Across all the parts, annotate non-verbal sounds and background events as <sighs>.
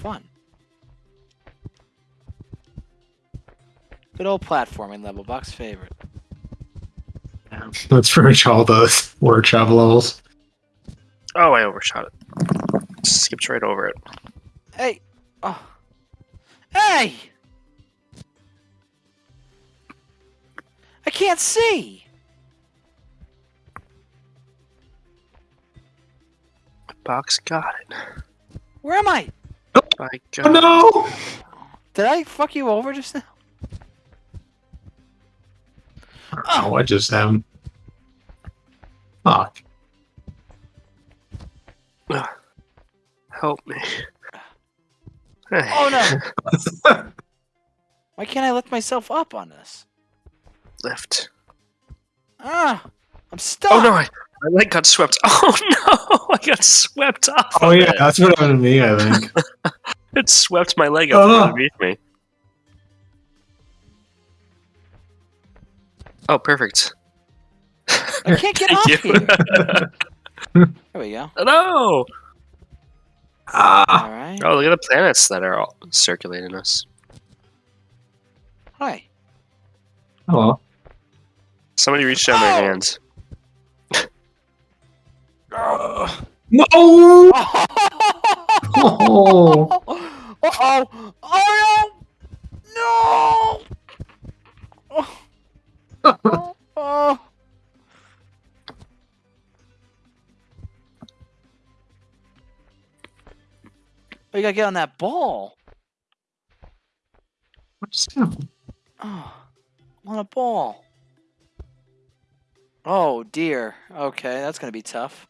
fun. Good old platforming level, Buck's favorite. That's pretty much all those word travel levels. Oh, I overshot it. Skipped right over it. Hey! Oh. Hey! I can't see! Box got it. Where am I? Oh got it. no! Did I fuck you over just now? Oh, I just am. Fuck. Help me. <sighs> Oh no! <laughs> Why can't I lift myself up on this? Lift. Ah! I'm stuck! Oh no, I, my leg got swept. <laughs> Oh no, <laughs> I got swept off. Oh of yeah, it. that's what happened to me. I think. <laughs> It swept my leg up from Oh. underneath me. Oh, perfect. I can't get Thank up you. here! There we go. Hello. ah. Alright. Oh, look at the planets that are all circulating us. Hi. Hello. Somebody reached down their Oh! No. Oh. <laughs> <laughs> Uh-oh! Oh no! No! Oh. oh. Oh, you gotta get on that ball. What's that? Oh, <sighs> on a ball. Oh dear. Okay, that's gonna be tough.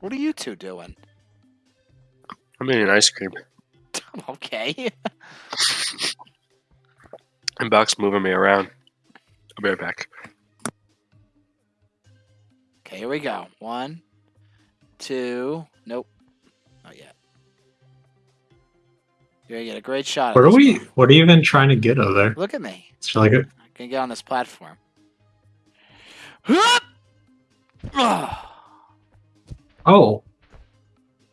What are you two doing? I'm eating ice cream. <laughs> Okay. <laughs> And Buck's moving me around. I'll be right back. Okay, here we go. One, two. Nope. Not yet. You're gonna get a great shot. What are we? one. What are you even trying to get over there? Look at me. It's like a, I can get on this platform. <gasps> Hup! Oh,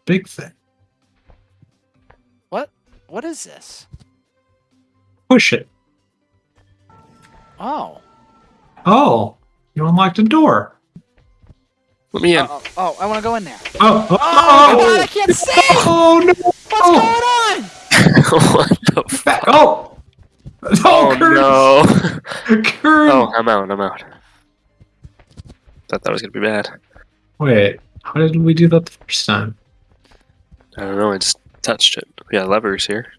big thing. What? What is this? Push it. Oh. Oh, you unlocked a door. Let me in. Oh, oh, oh, I want to go in there. Oh, oh, Oh, oh. God, I can't see! oh no! What's going on? <laughs> what the fuck? Oh, oh, Oh Kurt, no. <laughs> Kurt. Oh, I'm out. I'm out. Thought that was gonna be bad. Wait, how did we do that the first time? I don't know. I just touched it. We got levers here.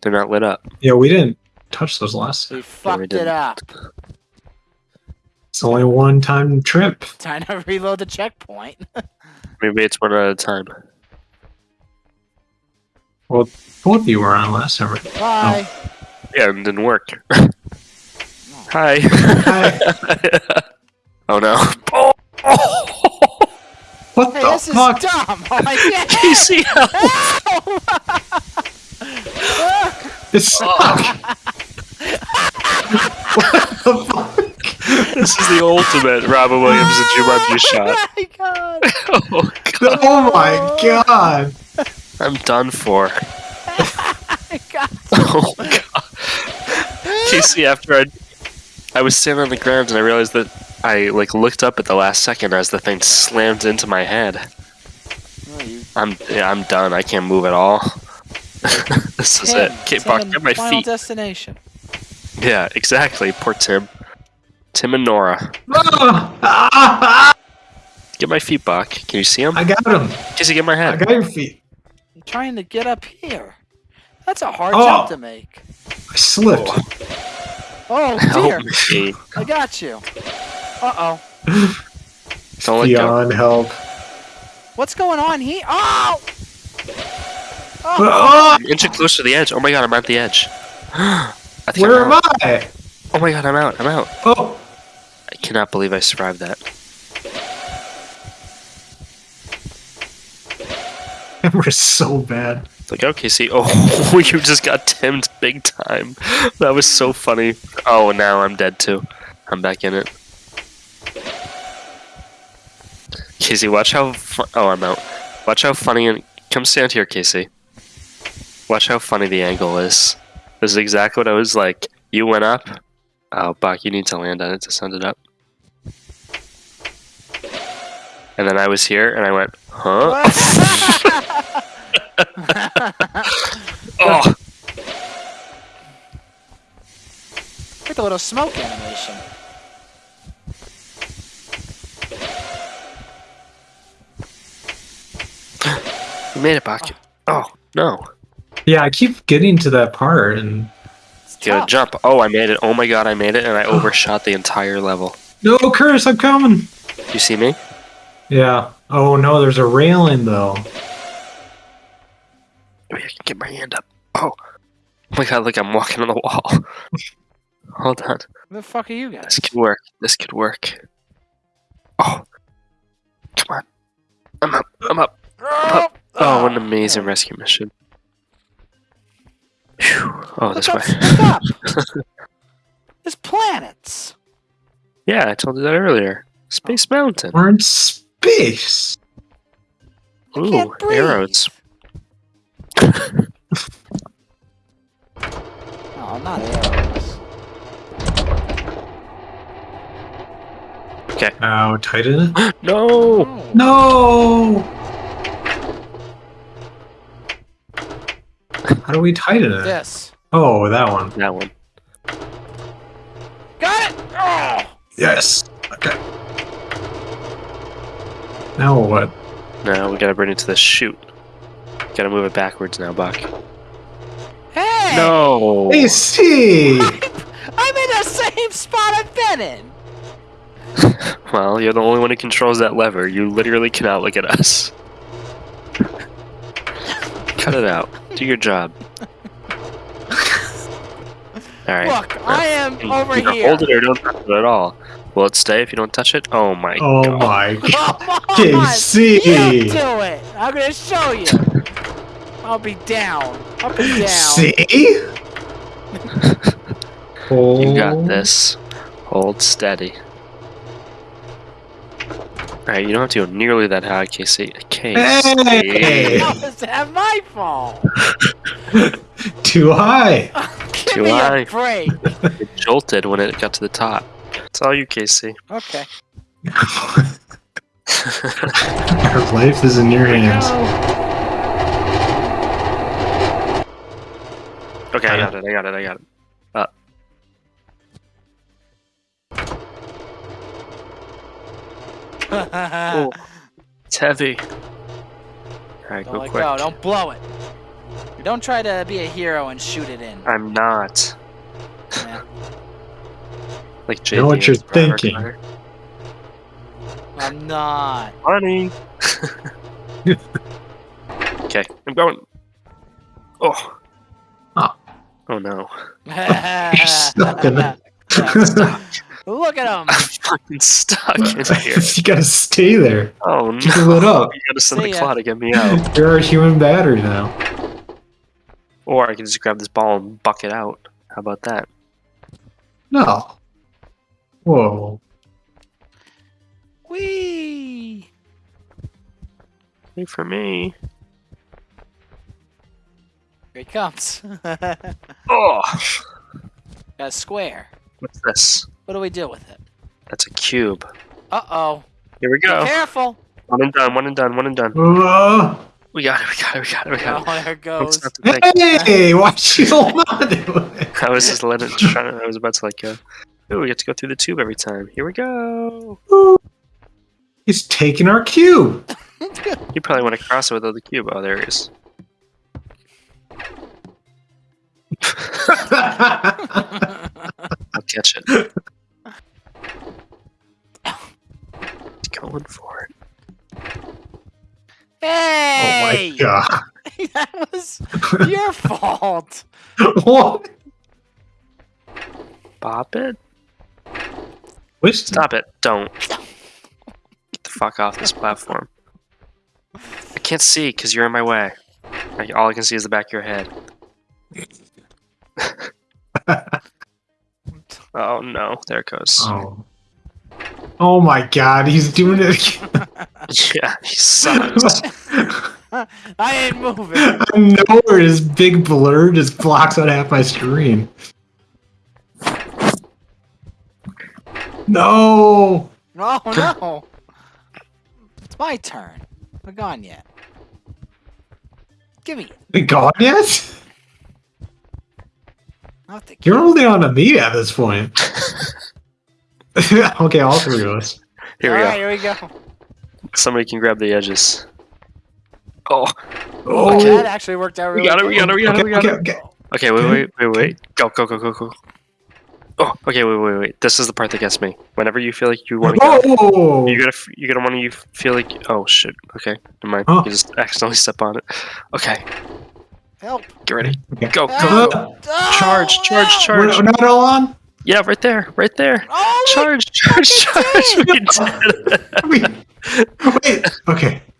They're not lit up. Yeah, we didn't touch those last. time. We fucked it didn't. up. It's only a one-time trip. Time to reload the checkpoint. <laughs> Maybe it's one at a time. Well, both of you were on last time. right? Bye. Oh. Yeah, it didn't work. Oh. <laughs> Hi. Hi. <laughs> oh no. Is fuck? dumb. Oh, I can't. PC help. It's stuck. what the fuck? <laughs> This is the ultimate Robin Williams and Jumanji <laughs> oh shot. Oh my god. <laughs> Oh god. Oh my god! I'm done for. I got Oh my god. Casey, after I I was standing on the ground and I realized that I like looked up at the last second as the thing slammed into my head. Oh, you I'm yeah, I'm done. I can't move at all. <laughs> this is it. Tim, Get, Tim Buck, get my Final feet. destination. Yeah, exactly. Poor Tim. Tim and Nora. <laughs> Get my feet, Buck. Can you see them? I got him. Casey, get my I got your feet. I'm trying to get up here. That's a hard Oh. jump to make. I slipped. Oh <laughs> dear. Help me. I got you. Uh oh. Don't let go. Beyond help. What's going on here? Oh! Oh! I'm inching close to the edge. Oh my god, I'm at the edge. <gasps> I think where I'm am out. I? Oh my god, I'm out. I'm out. Oh, I cannot believe I survived that. <laughs> camera's so bad. It's like, okay, see, <laughs> oh, <laughs> you just got Tim's big time. That was so funny. Oh, now I'm dead too. I'm back in it. Casey, watch how. Oh, I'm out. Watch how funny and come stand here, Casey. Watch how funny the angle is. This is exactly what I was like. You went up. Oh, Buck, you need to land on it to send it up. And then I was here, and I went, huh? <laughs> <laughs> Oh, Like a little smoke animation. Made it, back. Oh, oh no! Yeah, I keep getting to that part, and It's You jump. Oh, I made it. Oh my god, I made it, and I overshot the entire level. no, curse! I'm coming. You see me? Yeah. Oh no, there's a railing though. Oh, yeah, I can get my hand up. Oh. Oh my god, like I'm walking on the wall. <laughs> Hold on. Who the fuck are you guys? This could work. This could work. Oh. Amazing rescue mission. Phew. Oh, Look this up, way. look up. <laughs> There's planets. Yeah, I told you that earlier. Space oh. Mountain. We're in space. I Ooh, can't breathe. arrows. <laughs> Oh, not arrows. Ow, tighten it. <gasps> No! Oh. No. How do we tighten it? Yes. Oh, that one. That one. Got it. Oh. Yes. Okay. Now what? Now we gotta bring it to the chute. Gotta move it backwards now, Buck. Hey. No! AC. <laughs> I'm in the same spot I've been in. <laughs> Well, you're the only one who controls that lever. You literally cannot look at us. <laughs> Cut it out. Do your job. <laughs> Alright. Look, I am over Either here. Hold it or don't touch it at all. Will it stay if you don't touch it? Oh my Oh god. my <laughs> god. Come on. Casey. You do it. I'm gonna show you. I'll be down. Up and down. See? <laughs> You got oh. this. Hold steady. Alright, you don't have to go nearly that high, Casey. Casey. Hey! How is that my fault? <laughs> Too high. <laughs> Give Too me high. a break. <laughs> It jolted when it got to the top. It's all you, Casey. Okay. Our life is in your hands. Okay, I got it, I got it, I got it. Oh. It's heavy. Alright, Don't go let quick. go. Don't blow it. Don't try to be a hero and shoot it in. I'm not. Yeah. <laughs> Like JD know what and you're thinking. Carter. I'm not. Funny. <laughs> okay, I'm going. Oh. Oh. Oh no. <laughs> You're stuck in it. Look at him. <laughs> I'm fucking stuck in <laughs> here. you gotta stay there. Oh no. Fill it up. You gotta send See the ya. claw to get me out. <laughs> You're a human battery now. Or I can just grab this ball and buck it out. How about that? No. Whoa. Whee! Wait for me. Here he comes. Got Oh! a square. What's this? What do we do with it? That's a cube. Uh oh. Here we Be go. careful. One and done, one and done, one and done. Uh, We got it, we got it, we got it, we got Oh, it. there it goes. not to think? hey, watch you hold on to it. I was just letting it trying to, I was about to like go. Ooh, we get to go through the tube every time. Here we go. He's taking our cube. <laughs> You probably want to cross it with the cube. Oh, there it is. <laughs> I'll catch it. <laughs> He's <laughs> going for it. Hey! oh my god. <laughs> that was your <laughs> fault. what? Bop it. Which Stop it. Don't. Get the fuck off this platform. I can't see because you're in my way. All I can see is the back of your head. Oh no, there it goes. Oh. Oh my god, he's doing it again. <laughs> <laughs> Yeah, he sucks. <laughs> I ain't moving. I know where this big blur just blocks out half my screen. No! No, no. It's my turn. We're gone yet. Give me it. We gone yet? Not the You're holding on to me at this point. <laughs> <laughs> okay, all three of us. Here we All go. right, here we go. Somebody can grab the edges. Oh, Oh, That actually worked out we got it, we got it, we got it, okay, we got okay, it. okay. Okay, wait, wait, wait, wait. Go, go, go, go, go. Oh, okay, wait, wait, wait. This is the part that gets me. Whenever you feel like you want to go, Oh! you gotta, you gotta want to you feel like, oh shit. Okay, never mind. Huh. You just accidentally step on it. Okay, Help. get ready. Okay. Go, go, go. Oh, Charge, charge, help. charge. We're, we're not all on? Yeah, right there, right there. Oh, Charge, charge, charge. <laughs> We did. Wait, wait. Okay. <laughs>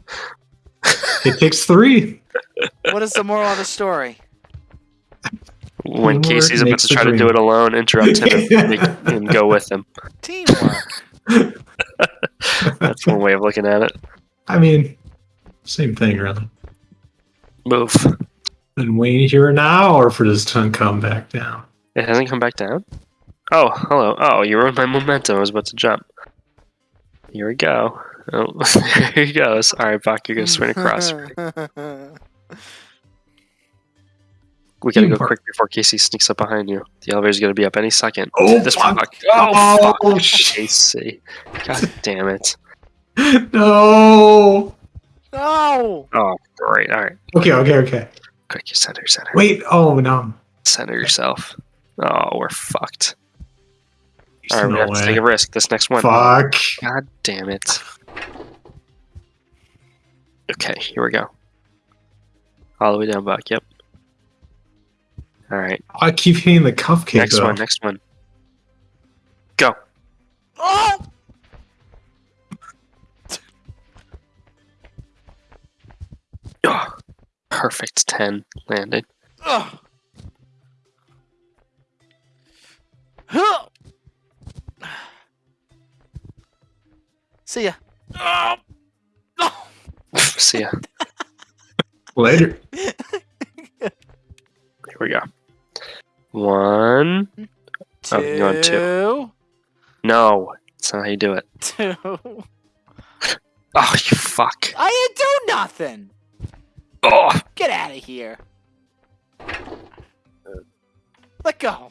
It takes three. what is the moral of the story? When Teamwork Casey's about to the try to do it alone, interrupt him and, and <laughs> go with him. Teamwork. That's one way of looking at it. I mean, same thing, really. Move. Then wait here now, or for this to come back down. It hasn't come back down? Oh, hello. Oh, you ruined my momentum. I was about to jump. Here we go. Oh, <laughs> there he goes. Alright, Buck, you're gonna swing across. <laughs> We gotta go quick before Casey sneaks up behind you. The elevator's gonna be up any second. Oh, this fuck. one, Oh, Oh, fuck. Oh, shit. Casey. God damn it. <laughs> No. no. Oh, great. Alright. Okay, okay, okay. Quick, you center, center. Wait. Oh no. Center yourself. Oh, we're fucked. There's Alright, we no have to take a risk. This next one. Fuck. God damn it. Okay, here we go. All the way down back, yep. Alright, I keep hitting the cuff cupcake. next though. one, next one. Go. Oh. Oh, perfect 10 landed. Ugh. <sighs> Huh. See ya. Oh. <sighs> Oh. See ya. Later. Here we go. One. Oh, you're on two. Two. No, that's not how you do it. Two. <laughs> Oh, you fuck. I didn't do nothing. Oh, Get out of here. Let go.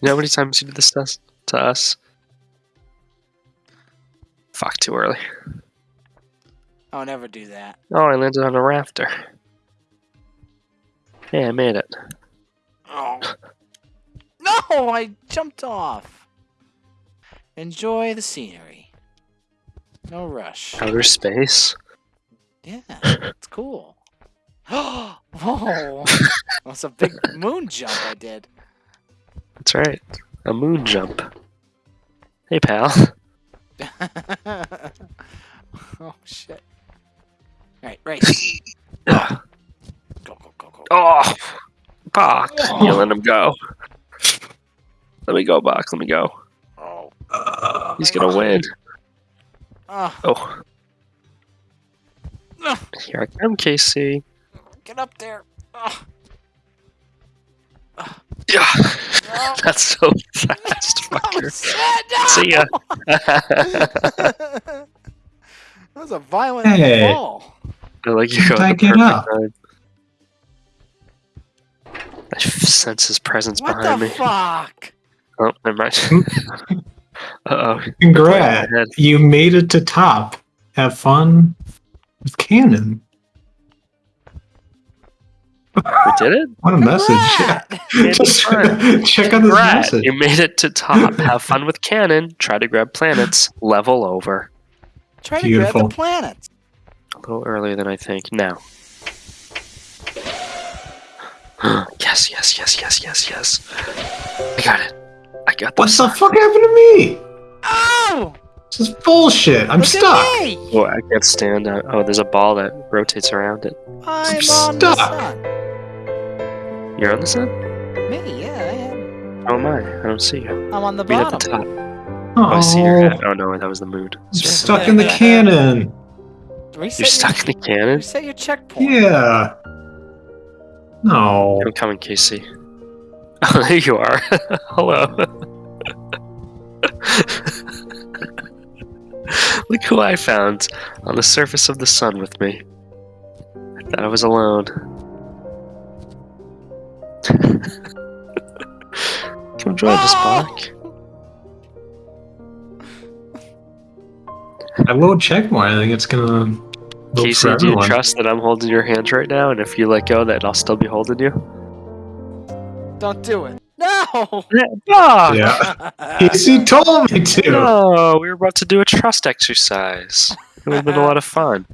you know how many times you did this to us? To us? Fuck, too early. I'll never do that. Oh, I landed on a rafter. Yeah, I made it. Oh. No, I jumped off. Enjoy the scenery. No rush. Outer space? Yeah, <laughs> it's cool. <gasps> Whoa. <laughs> That's a big moon jump I did. That's right. A moon jump. Hey, pal. <laughs> oh shit. Alright, race. Ugh. <coughs> Go, go, go, go. oh, Buck, you let him go. Let me go, Buck. Let me go. Oh. Uh, He's gonna win. Oh, Oh, no. here I come, Casey. Get up there. Oh, Yeah, no. that's so fast, <laughs> I'm fucker. sad now. <laughs> See ya. <laughs> that was a violent Hey. fall. I like you go at the Back it perfect up. time. I f- sense his presence What behind the me. fuck? Oh, never mind. uh oh. Congrats. You made it to top. Have fun with Cannon. We did it? What a message. Congrats. <laughs> It's Just <laughs> check out this Brad, message. you made it to top. <laughs> Have fun with Cannon. Try to grab planets. Level over. Try to grab the planets. A little earlier than I think. Now. <gasps> yes, yes, yes, yes, yes, yes. I got it. I got What the fuck happened to me? Oh! This is bullshit. I'm Look stuck. Oh, I can't stand out. Oh, there's a ball that rotates around it. I'm I'm stuck. sun. You're on the sun? Me, yeah, I am. Oh my, I don't see you. I'm on the Meet at the bottom. top. Oh, oh I see your Oh, head. Oh no, that was the mood. I'm Sorry. stuck in the cannon. Reset You're stuck in the your, cannon. Reset your checkpoint. Yeah. No. I'm coming, Casey. Oh, there you are. <laughs> Hello. <laughs> Look who I found on the surface of the sun with me. I thought I was alone. <laughs> Come join us, No! Buck. I will check more. I think it's gonna load Casey, do you trust that I'm holding your hands right now? And if you let go, that I'll still be holding you? Don't do it. No. No! Yeah. Casey <laughs> told me to. No, we were about to do a trust exercise. It would have been a lot of fun.